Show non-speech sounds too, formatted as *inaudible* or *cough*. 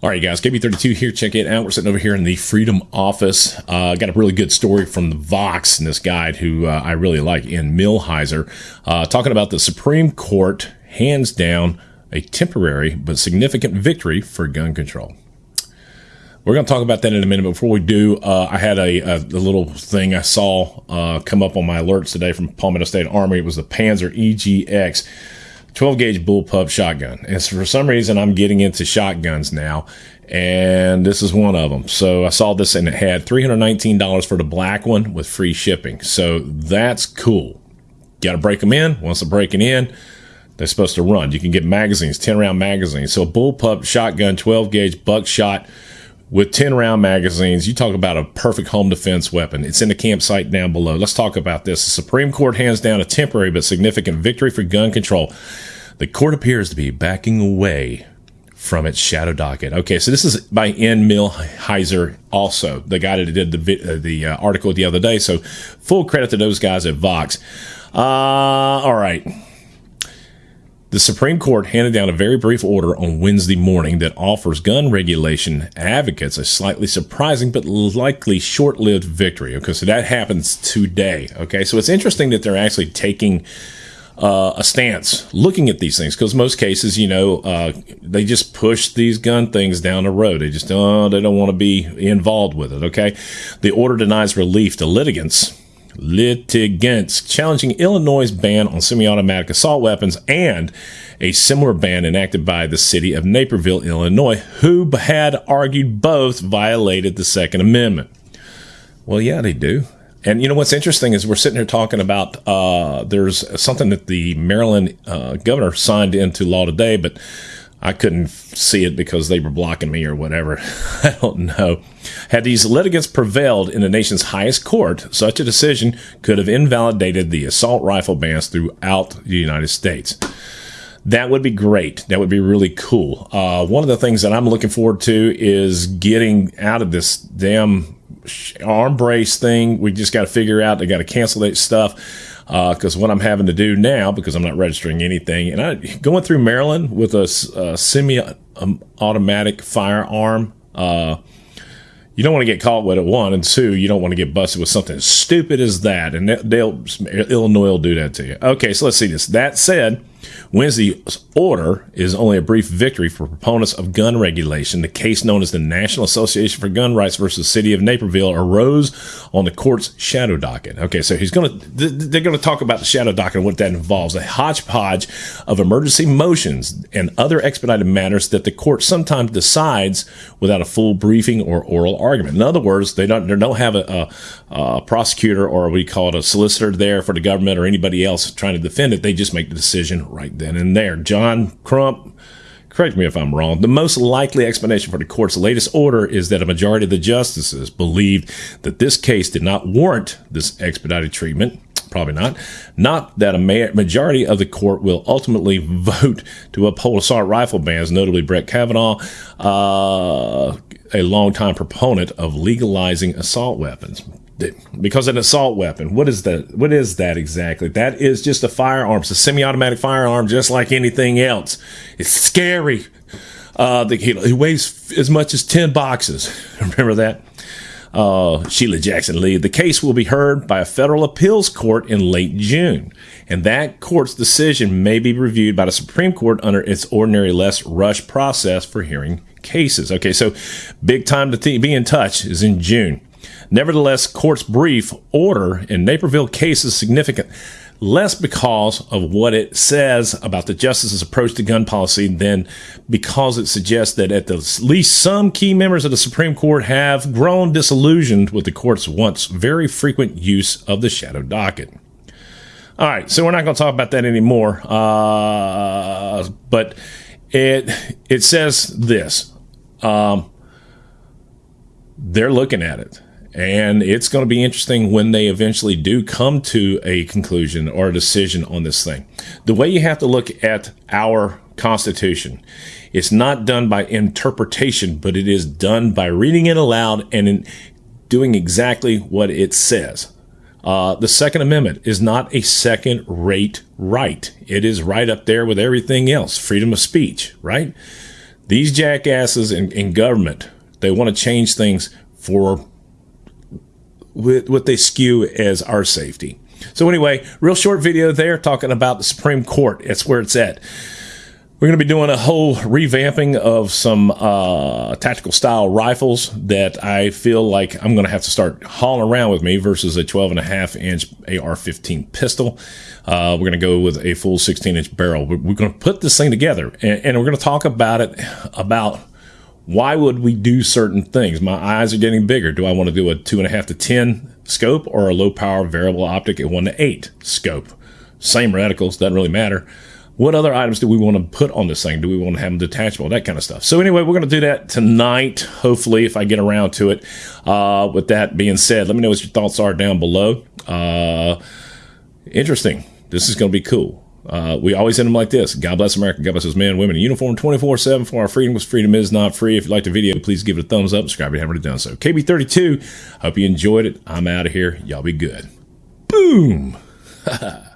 All right, guys, KB32 here. Check it out. We're sitting over here in the Freedom Office. Uh, got a really good story from the Vox and this guy who uh, I really like, Ian Millhiser, uh, talking about the Supreme Court hands down a temporary but significant victory for gun control. We're going to talk about that in a minute. Before we do, uh, I had a, a, a, little thing I saw uh, come up on my alerts today from Palmetto State Army. It was the Panzer EGX 12 gauge bullpup shotgun. And for some reason, I'm getting into shotguns now, and this is one of them. So I saw this and it had $319 for the black one with free shipping. So that's cool. Got to break them in. Once they're breaking in, they're supposed to run. You can get magazines, 10 round magazines. So bullpup shotgun, 12 gauge buckshot with 10 round magazines. You talk about a perfect home defense weapon. It's in the campsite down below. Let's talk about this. The Supreme Court hands down a temporary but significant victory for gun control. The court appears to be backing away from its shadow docket. Okay, so this is by Ian Millhiser, also the guy that did the uh, the uh, article the other day. So full credit to those guys at Vox. Uh, all right. The Supreme Court handed down a very brief order on Wednesday morning that offers gun regulation advocates a slightly surprising but likely short lived victory. Okay, so that happens today. Okay, so it's interesting that they're actually taking uh, a stance looking at these things because most cases, you know, uh, they just push these gun things down the road. They just, oh, they don't want to be involved with it. Okay. The order denies relief to litigants litigants challenging Illinois' ban on semi automatic assault weapons and a similar ban enacted by the city of Naperville, Illinois, who had argued both violated the Second Amendment. Well, yeah, they do. And you know what's interesting is we're sitting here talking about uh, there's something that the Maryland uh, governor signed into law today, but I couldn't see it because they were blocking me or whatever. *laughs* I don't know. Had these litigants prevailed in the nation's highest court, such a decision could have invalidated the assault rifle bans throughout the United States. That would be great. That would be really cool. Uh, one of the things that I'm looking forward to is getting out of this damn arm brace thing. We just got to figure out. They got to cancel that stuff because uh, what I'm having to do now, because I'm not registering anything, and I going through Maryland with a, a semi-automatic firearm. Uh, you don't want to get caught with it. One and two, you don't want to get busted with something as stupid as that, and they'll Illinois will do that to you. Okay, so let's see this. That said, Wednesday's order is only a brief victory for proponents of gun regulation. The case known as the National Association for Gun Rights versus City of Naperville arose on the court's shadow docket. Okay, so he's going to they're going to talk about the shadow docket and what that involves. A hodgepodge of emergency motions and other expedited matters that the court sometimes decides without a full briefing or oral argument. In other words, they don't they don't have a, a, a prosecutor or we call it a solicitor there for the government or anybody else trying to defend it. They just make the decision right then and there. John Crump, correct me if I'm wrong, the most likely explanation for the court's latest order is that a majority of the justices believed that this case did not warrant this expedited treatment. Probably not. Not that a majority of the court will ultimately *laughs* vote to uphold assault rifle bans, notably Brett Kavanaugh, uh, a longtime proponent of legalizing assault weapons because an assault weapon. What is that? What is that exactly? That is just a firearm. It's a semi-automatic firearm, just like anything else. It's scary. Uh, the, he, he, weighs as much as ten boxes. *laughs* Remember that? Uh, Sheila Jackson Lee. The case will be heard by a federal appeals court in late June, and that court's decision may be reviewed by the Supreme Court under its ordinary less rush process for hearing cases. Okay, so big time to t- be in touch is in June. Nevertheless, court's brief order in Naperville case is significant, less because of what it says about the justice's approach to gun policy than because it suggests that at the least some key members of the Supreme Court have grown disillusioned with the court's once very frequent use of the shadow docket. All right, so we're not going to talk about that anymore. Uh, but it it says this. Um, they're looking at it and it's going to be interesting when they eventually do come to a conclusion or a decision on this thing. The way you have to look at our Constitution, it's not done by interpretation, but it is done by reading it aloud and doing exactly what it says. Uh, the Second Amendment is not a second rate right. It is right up there with everything else freedom of speech, right? These jackasses in, in government, they want to change things for what they skew as our safety. So anyway, real short video there talking about the Supreme Court. That's where it's at. We're going to be doing a whole revamping of some uh, tactical style rifles that I feel like I'm going to have to start hauling around with me versus a 12 and a half inch AR-15 pistol. Uh, we're going to go with a full 16 inch barrel. We're, we're going to put this thing together and, and we're going to talk about it about why would we do certain things? My eyes are getting bigger. Do I want to do a two and a half to 10 scope or a low power variable optic at one to eight scope? Same reticles, doesn't really matter. What other items do we want to put on this thing? Do we want to have them detachable? That kind of stuff. So anyway, we're going to do that tonight. Hopefully, if I get around to it. Uh, with that being said, let me know what your thoughts are down below. Uh, interesting. This is going to be cool. Uh, we always end them like this. God bless America. God bless those men and women in uniform 24 7 for our freedom because freedom is not free. If you like the video, please give it a thumbs up. Subscribe if you haven't done so. KB32, hope you enjoyed it. I'm out of here. Y'all be good. Boom. *laughs*